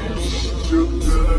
You.